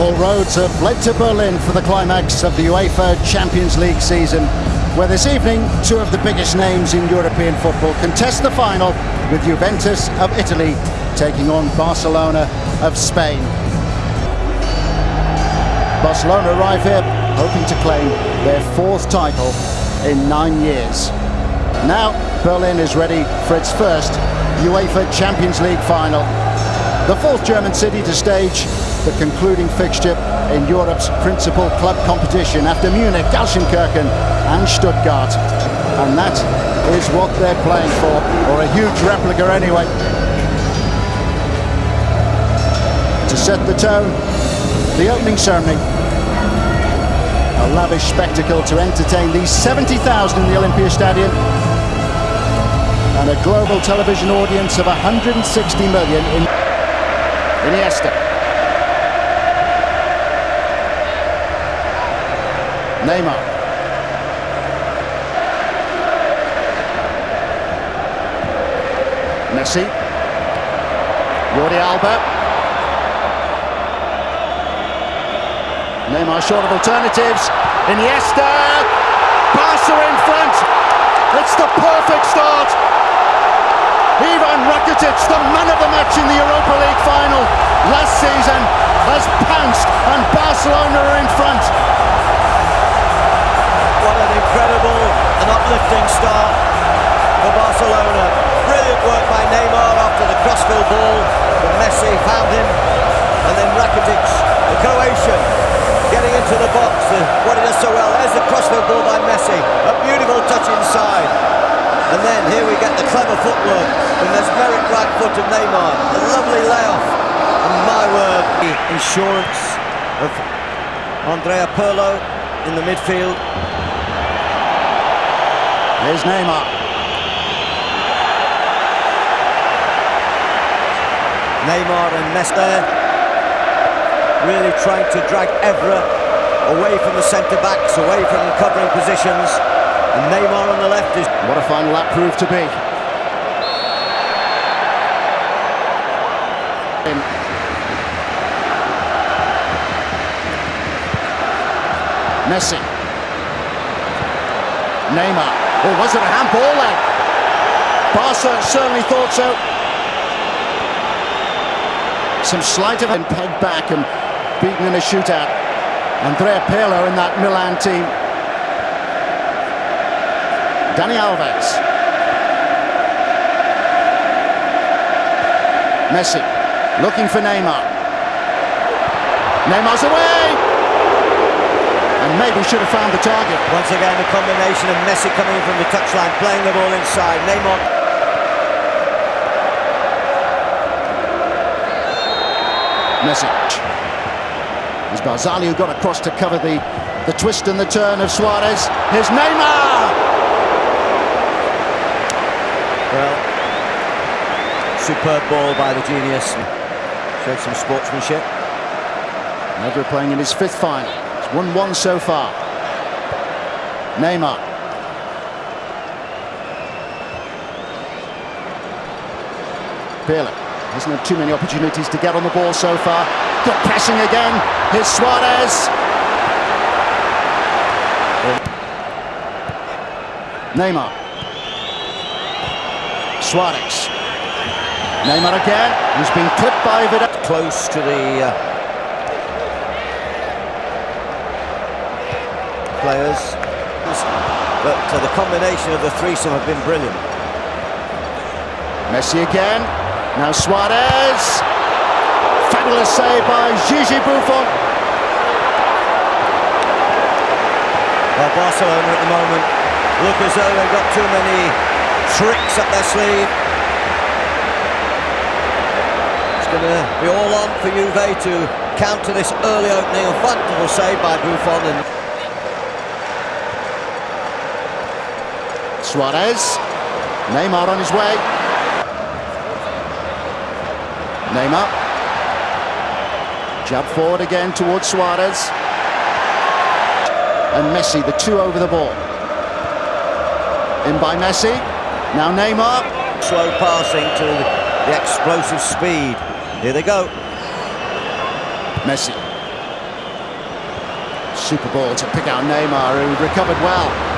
All roads have led to Berlin for the climax of the UEFA Champions League season, where this evening two of the biggest names in European football contest the final with Juventus of Italy taking on Barcelona of Spain. Barcelona arrive here hoping to claim their fourth title in nine years. Now Berlin is ready for its first UEFA Champions League final. The fourth German city to stage the concluding fixture in Europe's principal club competition after Munich, Gelsenkirchen and Stuttgart. And that is what they're playing for, or a huge replica anyway. To set the tone, the opening ceremony. A lavish spectacle to entertain these 70,000 in the Olympia Stadium and a global television audience of 160 million in Iniesta. Neymar. Messi. Jordi Alba. Neymar short of alternatives. Iniesta. Barca in front. It's the perfect start. Ivan Rakitic, the man of the match in the Europa League final last season, has pounced and Barcelona are in front incredible and uplifting start for Barcelona. Brilliant work by Neymar after the crossfield ball. But Messi found him. And then Rakitic, the Croatian, getting into the box. what he does so well. There's the crossfield ball by Messi. A beautiful touch inside. And then here we get the clever footwork from this Merrick right foot of Neymar. A lovely layoff. And my word, the insurance of Andrea Pirlo in the midfield. Here's Neymar. Neymar and Messi really trying to drag Evra away from the centre-backs, away from the covering positions. And Neymar on the left is... What a final that proved to be. Messi. Neymar. Or was it a handball then? Barca certainly thought so. Some sleight of hand pegged back and beaten in a shootout. Andrea Pirlo in that Milan team. Dani Alves. Messi looking for Neymar. Neymar's away! And maybe should have found the target. Once again, a combination of Messi coming in from the touchline, playing the ball inside. Neymar. Messi. As Barzagli who got across to cover the, the twist and the turn of Suarez. Here's Neymar! Well, superb ball by the genius. Showed some sportsmanship. Never playing in his fifth final. 1-1 so far. Neymar. Pirlo hasn't had too many opportunities to get on the ball so far. Good pressing again. Here's Suarez. Neymar. Suarez. Neymar again. He's been clipped by Vidal. Close to the uh, players. But uh, the combination of the threesome have been brilliant. Messi again. Now Suarez. Fabulous save by Gigi Buffon. Well, Barcelona at the moment look as though they've got too many tricks up their sleeve. It's going to be all on for Juve to counter this early opening. A wonderful save by Buffon. And Suarez. Neymar on his way. Neymar. Jab forward again towards Suarez. And Messi, the two over the ball. In by Messi. Now Neymar. Slow passing to the explosive speed. Here they go. Messi. Super ball to pick out Neymar, who recovered well.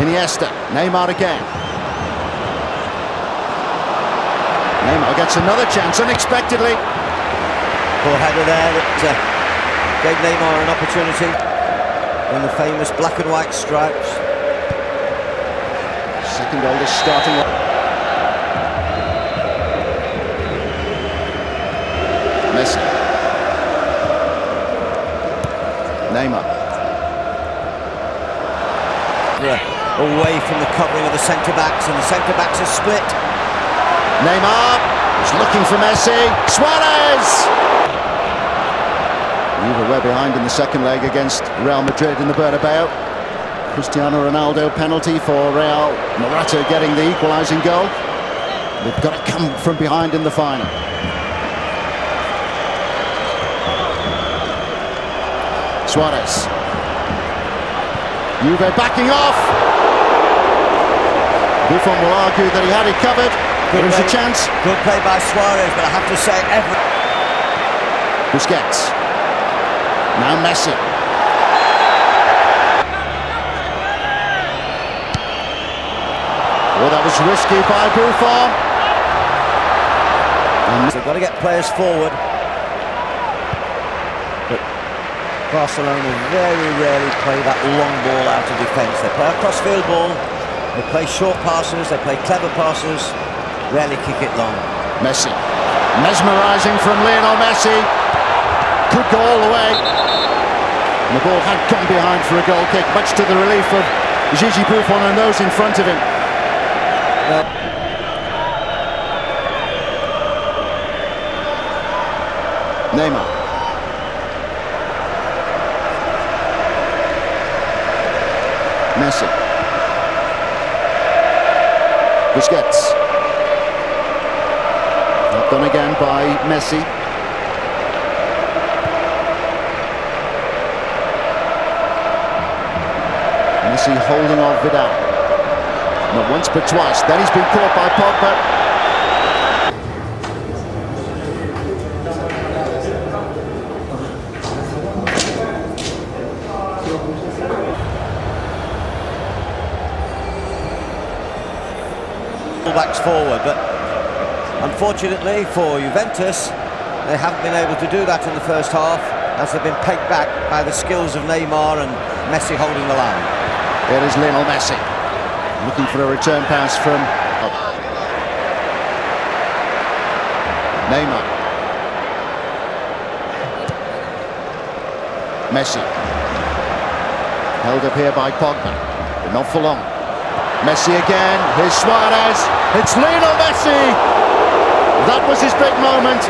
Iniesta, Neymar again. Neymar gets another chance unexpectedly. Poor header there that uh, gave Neymar an opportunity in the famous black and white stripes. Second oldest starting. Messi. Away from the covering of the centre backs, and the centre backs are split. Neymar is looking for Messi. Suarez! Juve were behind in the second leg against Real Madrid in the Bernabeu. Cristiano Ronaldo penalty for Real. Morata getting the equalising goal. They've got to come from behind in the final. Suarez. Juve backing off. Buffon will argue that he had it covered. Good There's a chance. Good play by Suarez, but I have to say, every. Busquets. Now Messi. Well, that was risky by Buffon. And they've got to get players forward. But Barcelona very rarely play that long ball out of defence. They play a cross-field ball, they play short passes, they play clever passes, rarely kick it long. Messi. Mesmerising from Lionel Messi. Could go all the way. And the ball had come behind for a goal kick, much to the relief of Gigi Buffon and those in front of him. Well, Neymar. Messi. Busquets. Not done again by Messi. Messi holding off Vidal. Not once but twice. Then he's been caught by Pogba. Backs forward, but unfortunately for Juventus, they haven't been able to do that in the first half as they've been pegged back by the skills of Neymar and Messi holding the line. It is Lionel Messi looking for a return pass from oh. Neymar. Messi. Held up here by Pogba, but not for long. Messi again, here's Suarez, it's Lionel Messi! That was his big moment.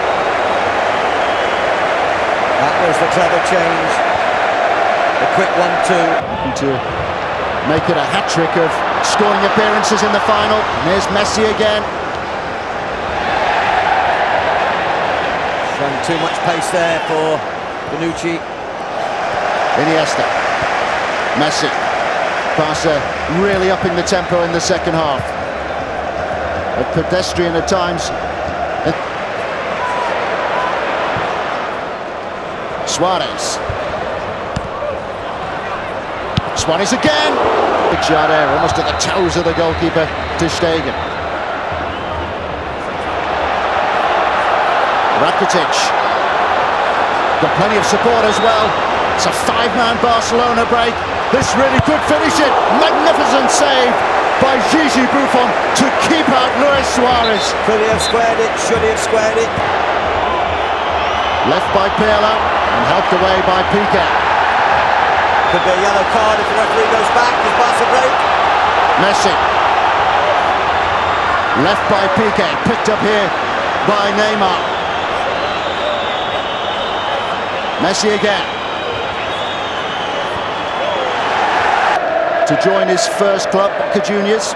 That was the clever change. The quick one-two. To make it a hat-trick of scoring appearances in the final. And here's Messi again. Showing too much pace there for Bonucci. Iniesta. Messi. Barca really upping the tempo in the second half. A pedestrian at times. Suarez. Suarez again. Big there, almost at the toes of the goalkeeper, Ter Stegen. Rakitic. Got plenty of support as well. It's a five-man Barcelona break. This really could finish it. Magnificent save by Gigi Buffon to keep out Luis Suarez. Could he have squared it? Should he have squared it? Left by Pirlo and helped away by Piqué. Could be a yellow card if the referee goes back. Does Barca break? Messi. Left by Piqué, picked up here by Neymar. Messi again. To join his first club, Boca Juniors.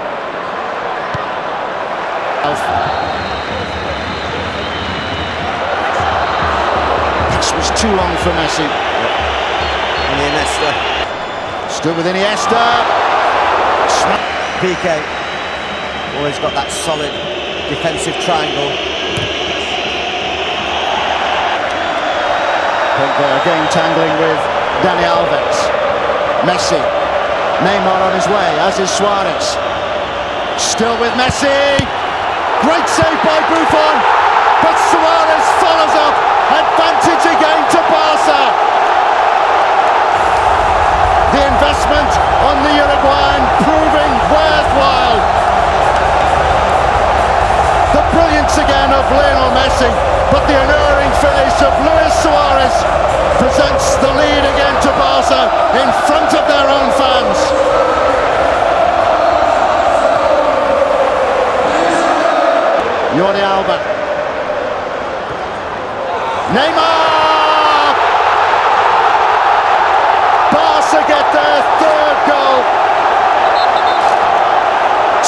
This was too long for Messi. Iniesta. Stood with Iniesta. Piqué. Always got that solid defensive triangle. Pogba again tangling with Dani Alves. Messi. Neymar on his way, as is Suarez. Still with Messi. Great save by Buffon. But Suarez follows up. Advantage again to Barca. The investment on the Uruguayan proving worthwhile. The brilliance again of Lionel Messi, but the alluring finish of Luis Suarez presents the lead again to Barca in front of their own fans. Jordi Alba. Neymar! Barca get their third goal.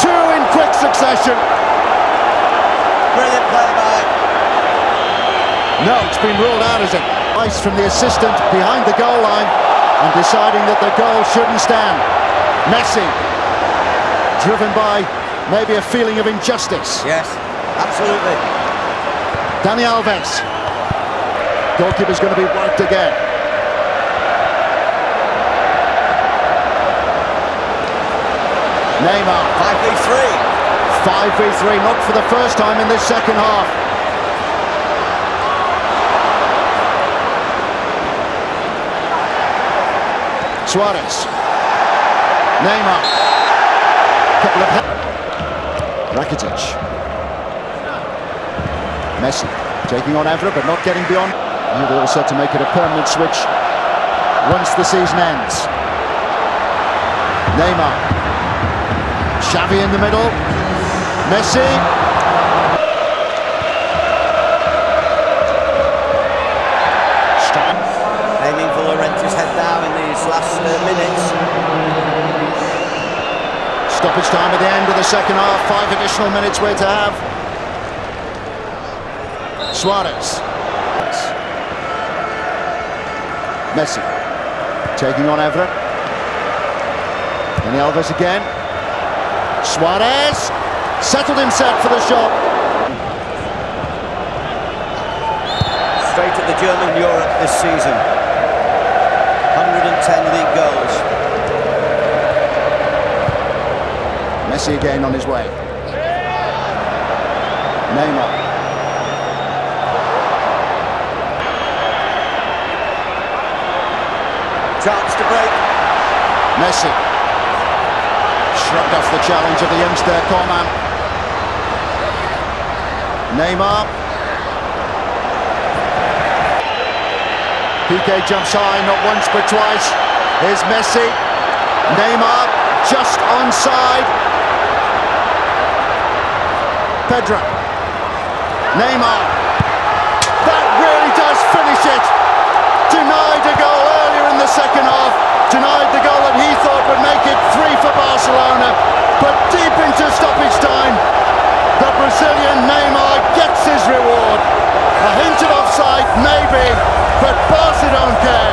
Two in quick succession. Brilliant play by. No, it's been ruled out as it. Ice from the assistant behind the goal line and deciding that the goal shouldn't stand. Messi, driven by maybe a feeling of injustice. Yes, absolutely. Dani Alves. Goalkeeper's going to be worked again. Neymar. 5v3. 5v3, not for the first time in this second half. Suarez. Neymar. Couple of Rakitic. Messi taking on Evra but not getting beyond. All said to make it a permanent switch once the season ends. Neymar. Xavi in the middle. Messi. Stoppage time at the end of the second half. Five additional minutes we're to have. Suarez. Messi. Taking on Evra. Dani Alves again. Suarez. Settled himself for the shot. Straight at the German Europe this season. 110 league goals. Messi again on his way. Neymar. Chance to break. Messi. Shrugged off the challenge of the youngster, Coman. Neymar. Piqué jumps high, not once but twice. Here's Messi. Neymar just onside. Pedro. Neymar. That really does finish it. Denied a goal earlier in the second half. Denied the goal that he thought would make it three for Barcelona. But deep into stoppage time, the Brazilian Neymar gets his reward. A hint of offside, maybe, but Barca don't care.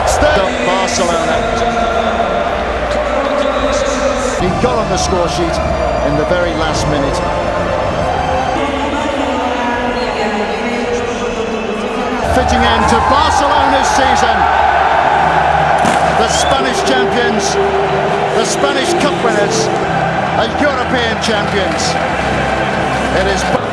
It's the Barcelona. He got on the score sheet in the very last minute. Fitting end to Barcelona's season. The Spanish champions, the Spanish Cup winners, and European champions. It is.